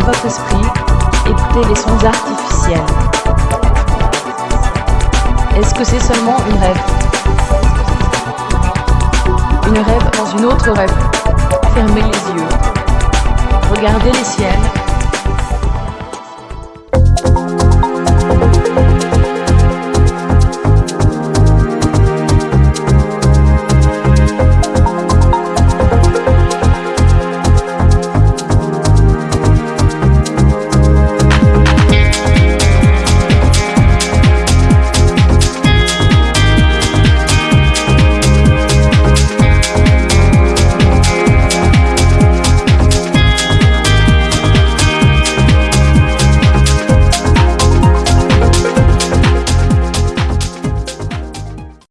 Votre esprit, écoutez les sons artificiels. Est-ce que c'est seulement une rêve? Une rêve dans une autre rêve. Fermez les yeux. Regardez les ciels